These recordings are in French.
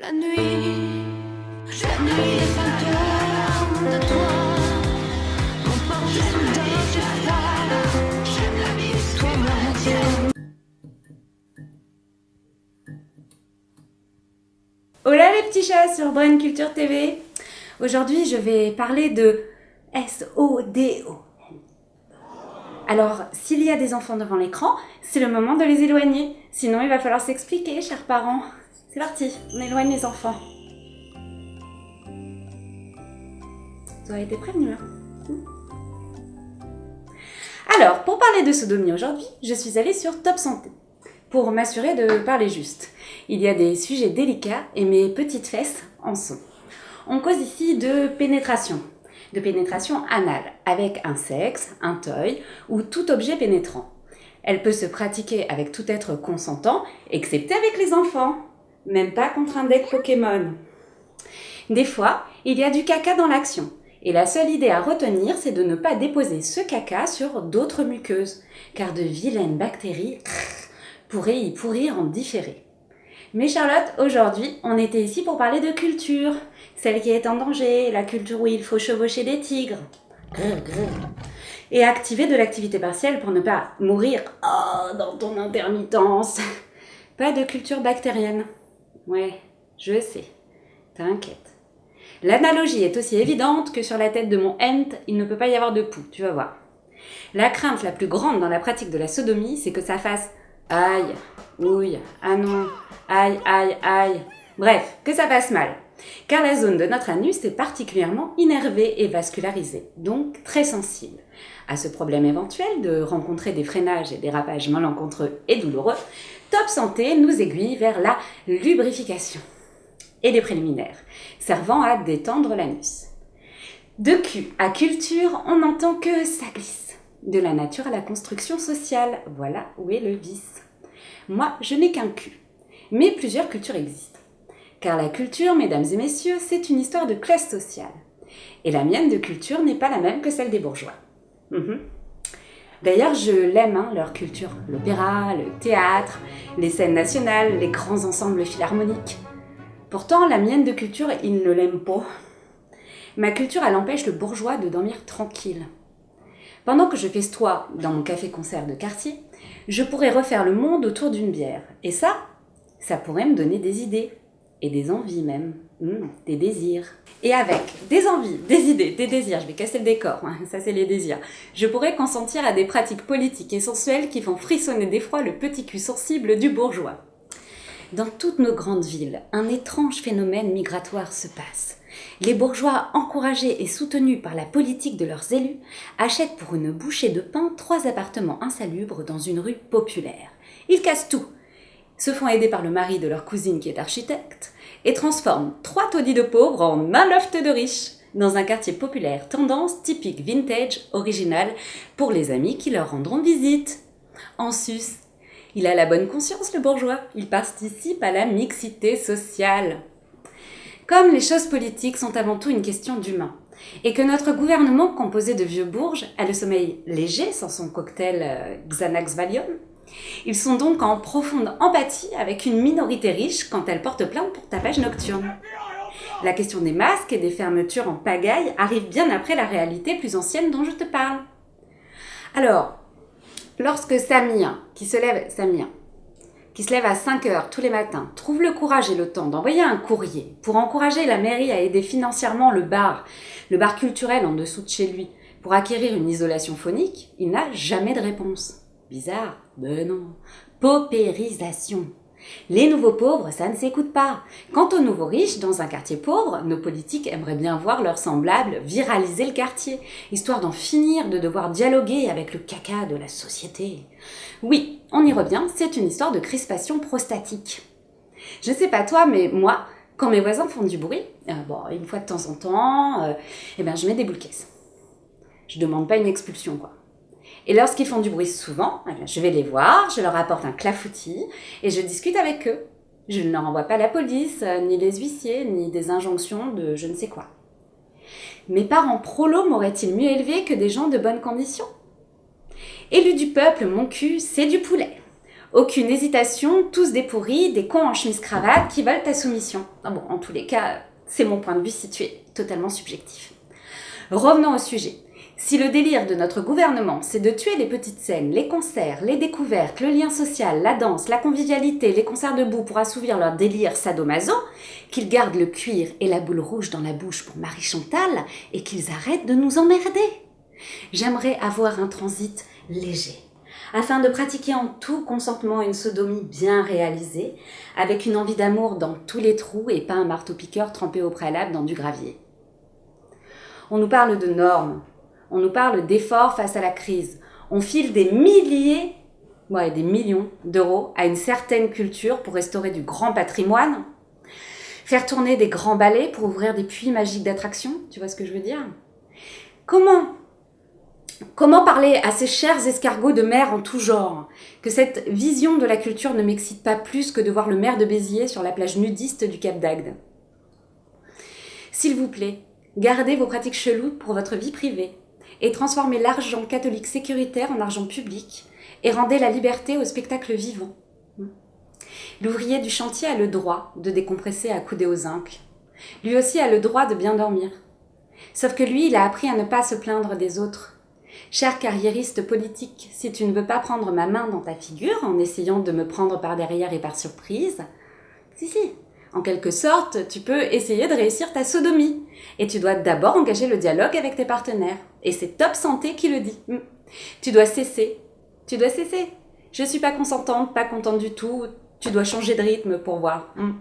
La nuit, la nuit est fantôme de toi. Mon porte soudain froid. J'aime la vie, toi moi Hola les petits chats sur Brain Culture TV Aujourd'hui je vais parler de S-O-D-O. Alors, s'il y a des enfants devant l'écran, c'est le moment de les éloigner. Sinon, il va falloir s'expliquer, chers parents. C'est parti, on éloigne les enfants. Vous avez été prévenus, hein Alors, pour parler de sodomie aujourd'hui, je suis allée sur Top Santé pour m'assurer de parler juste. Il y a des sujets délicats et mes petites fesses en sont. On cause ici de pénétration, de pénétration anale, avec un sexe, un toy ou tout objet pénétrant. Elle peut se pratiquer avec tout être consentant, excepté avec les enfants même pas contre un deck Pokémon. Des fois, il y a du caca dans l'action, et la seule idée à retenir, c'est de ne pas déposer ce caca sur d'autres muqueuses, car de vilaines bactéries pourraient y pourrir en différé. Mais Charlotte, aujourd'hui, on était ici pour parler de culture, celle qui est en danger, la culture où il faut chevaucher des tigres. Et activer de l'activité partielle pour ne pas mourir oh, dans ton intermittence. Pas de culture bactérienne. Ouais, je sais. T'inquiète. L'analogie est aussi évidente que sur la tête de mon ent, il ne peut pas y avoir de poux, tu vas voir. La crainte la plus grande dans la pratique de la sodomie, c'est que ça fasse aïe, ouille, ah non, aïe, aïe, aïe. Bref, que ça passe mal. Car la zone de notre anus est particulièrement innervée et vascularisée, donc très sensible. À ce problème éventuel de rencontrer des freinages et dérapages malencontreux et douloureux, Top Santé nous aiguille vers la lubrification et les préliminaires, servant à détendre l'anus. De cul à culture, on n'entend que ça glisse. De la nature à la construction sociale, voilà où est le vice. Moi, je n'ai qu'un cul, mais plusieurs cultures existent. Car la culture, mesdames et messieurs, c'est une histoire de classe sociale. Et la mienne de culture n'est pas la même que celle des bourgeois. Mhm. D'ailleurs, je l'aime, hein, leur culture. L'opéra, le théâtre, les scènes nationales, les grands ensembles philharmoniques. Pourtant, la mienne de culture, il ne l'aime pas. Ma culture, elle empêche le bourgeois de dormir tranquille. Pendant que je festoie dans mon café-concert de quartier, je pourrais refaire le monde autour d'une bière. Et ça, ça pourrait me donner des idées. Et des envies même. Mmh, des désirs. Et avec des envies, des idées, des désirs, je vais casser le décor, hein, ça c'est les désirs, je pourrais consentir à des pratiques politiques et sensuelles qui font frissonner d'effroi le petit cul sensible du bourgeois. Dans toutes nos grandes villes, un étrange phénomène migratoire se passe. Les bourgeois, encouragés et soutenus par la politique de leurs élus, achètent pour une bouchée de pain trois appartements insalubres dans une rue populaire. Ils cassent tout, se font aider par le mari de leur cousine qui est architecte, et transforment trois taudis de pauvres en un loft de riches dans un quartier populaire tendance typique vintage original pour les amis qui leur rendront visite. En sus, il a la bonne conscience le bourgeois, il participe à la mixité sociale. Comme les choses politiques sont avant tout une question d'humain, et que notre gouvernement composé de vieux bourges a le sommeil léger sans son cocktail euh, Xanax Valium, ils sont donc en profonde empathie avec une minorité riche quand elle porte plainte pour tapage nocturne. La question des masques et des fermetures en pagaille arrive bien après la réalité plus ancienne dont je te parle. Alors, lorsque Samir, qui se lève, Samir, qui se lève à 5 heures tous les matins, trouve le courage et le temps d'envoyer un courrier pour encourager la mairie à aider financièrement le bar, le bar culturel en dessous de chez lui, pour acquérir une isolation phonique, il n'a jamais de réponse. Bizarre Ben non. Paupérisation. Les nouveaux pauvres, ça ne s'écoute pas. Quant aux nouveaux riches, dans un quartier pauvre, nos politiques aimeraient bien voir leurs semblables viraliser le quartier, histoire d'en finir de devoir dialoguer avec le caca de la société. Oui, on y revient, c'est une histoire de crispation prostatique. Je sais pas toi, mais moi, quand mes voisins font du bruit, euh, bon, une fois de temps en temps, euh, eh ben, je mets des boules caisses. Je demande pas une expulsion, quoi. Et lorsqu'ils font du bruit souvent, eh je vais les voir, je leur apporte un clafoutis et je discute avec eux. Je ne leur envoie pas la police, euh, ni les huissiers, ni des injonctions de je ne sais quoi. Mes parents prolos m'auraient-ils mieux élevé que des gens de bonnes conditions? Élu du peuple, mon cul, c'est du poulet. Aucune hésitation, tous des pourris, des cons en chemise-cravate qui veulent ta soumission. Ah en tous les cas, c'est mon point de vue situé, totalement subjectif. Revenons au sujet. Si le délire de notre gouvernement, c'est de tuer les petites scènes, les concerts, les découvertes, le lien social, la danse, la convivialité, les concerts debout pour assouvir leur délire sadomaso, qu'ils gardent le cuir et la boule rouge dans la bouche pour Marie Chantal et qu'ils arrêtent de nous emmerder. J'aimerais avoir un transit léger afin de pratiquer en tout consentement une sodomie bien réalisée, avec une envie d'amour dans tous les trous et pas un marteau-piqueur trempé au préalable dans du gravier. On nous parle de normes, on nous parle d'efforts face à la crise, on file des milliers, ouais, des millions d'euros à une certaine culture pour restaurer du grand patrimoine, faire tourner des grands ballets pour ouvrir des puits magiques d'attraction, tu vois ce que je veux dire? Comment Comment parler à ces chers escargots de mer en tout genre? Que cette vision de la culture ne m'excite pas plus que de voir le maire de Béziers sur la plage nudiste du Cap d'Agde. S'il vous plaît, gardez vos pratiques cheloues pour votre vie privée et transformez l'argent catholique sécuritaire en argent public et rendez la liberté au spectacle vivant. L'ouvrier du chantier a le droit de décompresser à couder aux incles. Lui aussi a le droit de bien dormir. Sauf que lui, il a appris à ne pas se plaindre des autres Cher carriériste politique, si tu ne veux pas prendre ma main dans ta figure en essayant de me prendre par derrière et par surprise, si si, en quelque sorte, tu peux essayer de réussir ta sodomie. Et tu dois d'abord engager le dialogue avec tes partenaires. Et c'est Top Santé qui le dit. Hmm. Tu dois cesser. Tu dois cesser. Je suis pas consentante, pas contente du tout. Tu dois changer de rythme pour voir. Hmm.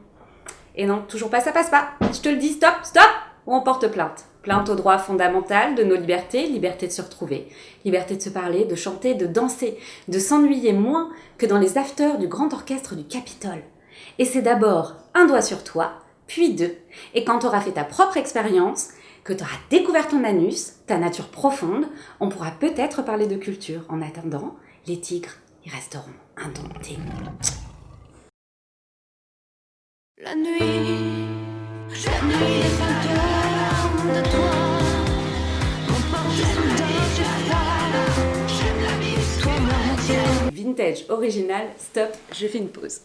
Et non, toujours pas, ça passe pas. Je te le dis, stop, stop, ou on porte plainte. Plainte au droit fondamental de nos libertés, liberté de se retrouver, liberté de se parler, de chanter, de danser, de s'ennuyer moins que dans les afters du grand orchestre du Capitole. Et c'est d'abord un doigt sur toi, puis deux. Et quand tu auras fait ta propre expérience, que tu auras découvert ton anus, ta nature profonde, on pourra peut-être parler de culture. En attendant, les tigres, ils resteront indomptés. La nuit, la de toi. J'aime la Vintage, original, stop, je fais une pause.